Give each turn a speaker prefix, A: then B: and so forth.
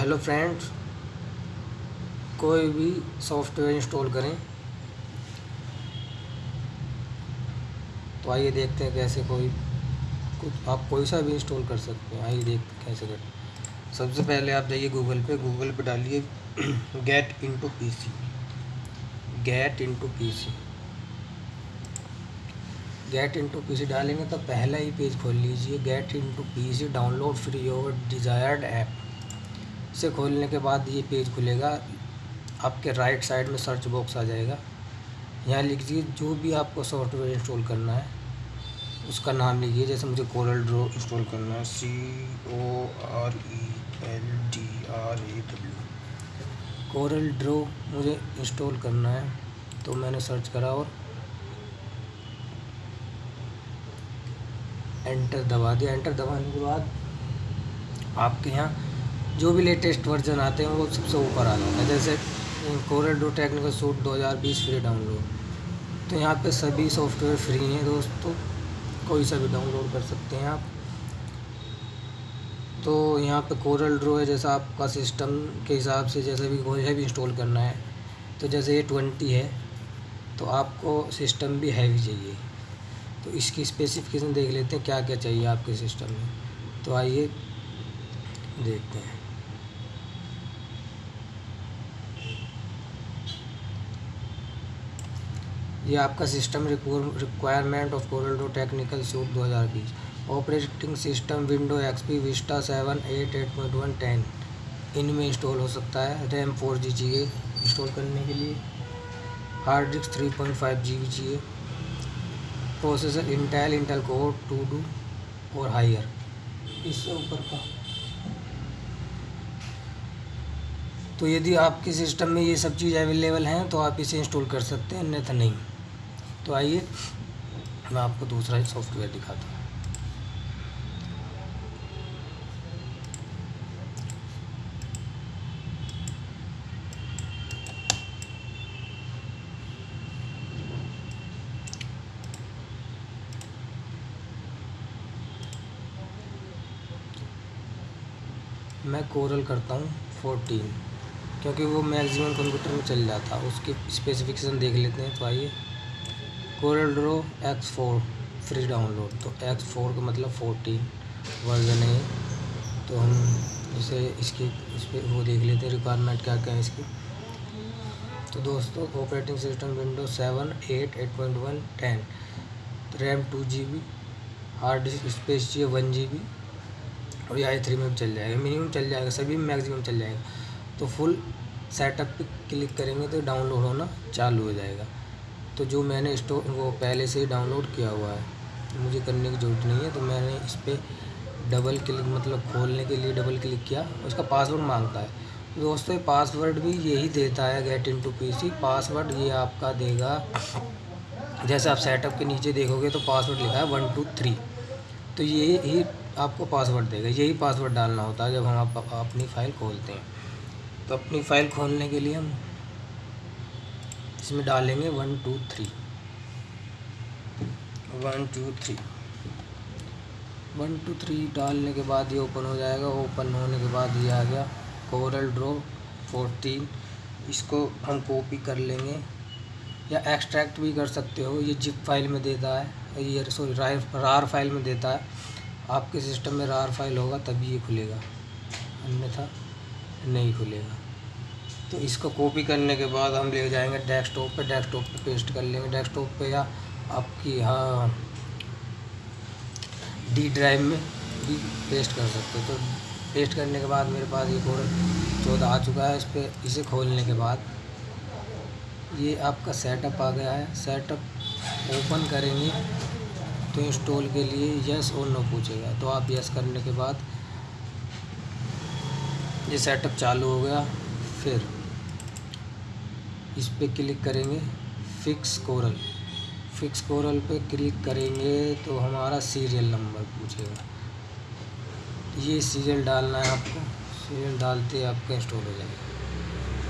A: Hello friends, कोई भी software install करें। तो आइए देखते हैं कैसे कोई, कुछ आप कोई सा भी इंस्टॉल कर सकते हैं। आइए देखते हैं कैसे करें। सबसे पहले आप जाइए गूगल पे गूगल पे डालिए get into PC get into PC get into PC डालेंगे तो पहला ही पेज खोल लीजिए। Get into PC download free your desired app से खोलने के बाद ये पेज खुलेगा। आपके राइट साइड में सर्च बॉक्स आ जाएगा। यहाँ लिख दीजिए जो भी आपको सॉफ्टवेयर इंस्टॉल करना है, उसका नाम लिखिए। जैसे मुझे कोरल ड्रो इंस्टॉल करना है। C O R E L D R A W Corel draw मुझे इंस्टॉल करना है तो मैंने सर्च करा और एंटर दबा दिया। एंटर दबाने के बाद आपके यहाँ जो भी लेटेस्ट वर्जन आते हैं, वो सबसे ऊपर आ जाता है। जैसे Corel draw technical suite 2020 free download तो यहाँ पे सभी सॉफ्टवेयर फ्री हैं दोस्तों। कोई सा भी डाउनलोड कर सकते हैं आप। तो यहाँ पे कोरल ड्रो है, जैसा आपका सिस्टम के हिसाब से जैसे भी कोई है भी इंस्टॉल करना है। तो जैसे ये ट्वेंटी है तो आपको सिस्टम भी हैवी चाहिए। तो इसकी स्पेसिफिकेशन देख लेते हैं क्या क्या चाहिए आपके सिस्टम में। तो आइए देखते हैं। ये आपका system requirement of Corel technical suite 2020 operating system window XP Vista seven eight eight point one ten. इनमें इंस्टॉल हो सकता है। रैम फोर जी चाहिए इंस्टॉल करने के लिए। Hard disk three point five G B चाहिए। Processor Intel Intel core, two duo और हायर। इससे ऊपर का। तो यदि आपके सिस्टम में ये सब चीज़ अवेलेबल हैं तो आप इसे इंस्टॉल कर सकते हैं, अन्यथा नहीं। तो आइए, मैं आपको दूसरा ही सॉफ्टवेयर दिखाता हूँ। मैं कोरल करता हूँ फोर्टीन, क्योंकि वो मैक्सिमम कंप्यूटर में चल जाता है उसकी स्पेसिफिकेशन देख लेते हैं तो आइए। Corel draw X four free download तो एक्स फोर का मतलब फोर्टीन वर्जन है। तो हम जैसे इसकी इस पर वो देख लेते हैं रिक्वायरमेंट क्या क्या है इसकी। तो दोस्तों operating system window seven eight eight point one ten RAM two G B hard disk space चाहिए वन जी बी और ये आई थ्री में भी चल जाएगा। मिनिमम चल जाएगा, सभी में मैक्सिमम चल जाएगा। तो फुल सेटअप पे क्लिक करेंगे तो डाउनलोड होना चालू हो जाएगा। तो जो मैंने स्टोर वो पहले से ही डाउनलोड किया हुआ है। मुझे करने की ज़रूरत नहीं है तो मैंने इस पर डबल क्लिक मतलब खोलने के लिए डबल क्लिक किया उसका पासवर्ड माँगता है। दोस्तों पासवर्ड भी यही देता है get into P password ये आपका देगा जैसे आप सेटअप के नीचे देखोगे तो पासवर्ड लिखा है वन टू थ्री। तो ये ही आपको पासवर्ड देगा यही पासवर्ड डालना होता है जब हम आप, अपनी फ़ाइल खोलते हैं। तो अपनी फ़ाइल खोलने के लिए हम इसमें डालेंगे one, two, three. One, two, three. One, two, three डालने के बाद ये ओपन हो जाएगा। ओपन होने के बाद ये आ गया कोरल ड्रो फोर्टीन। इसको हम कॉपी कर लेंगे या एक्सट्रैक्ट भी कर सकते हो। ये जिप फ़ाइल में देता है। ये सॉरी रार फ़ाइल में देता है। आपके सिस्टम में रार फ़ाइल होगा तभी ये खुलेगा। अन्यथा नहीं खुलेगा। तो इसको कॉपी करने के बाद हम ले जाएँगे डेस्कटॉप पे डेस्कटॉप पे पेस्ट कर लेंगे। डेस्कटॉप पे या आपकी हाँ डी ड्राइव में भी पेस्ट कर सकते हो। तो पेस्ट करने के बाद मेरे पास ये कोड चौदह आ चुका है। इस पर इसे खोलने के बाद ये आपका सेटअप आ गया है। सेटअप ओपन करेंगे तो इंस्टॉल के लिए यस और नो पूछेगा। तो आप यस करने के बाद ये सेटअप चालू हो गया। फिर इस पर क्लिक करेंगे फिक्स कोरल फिक्स कोरल पे क्लिक करेंगे तो हमारा सीरियल नंबर पूछेगा। ये सीरियल डालना है आपको सीरियल डालते आपका इंस्टॉल हो जाएगा।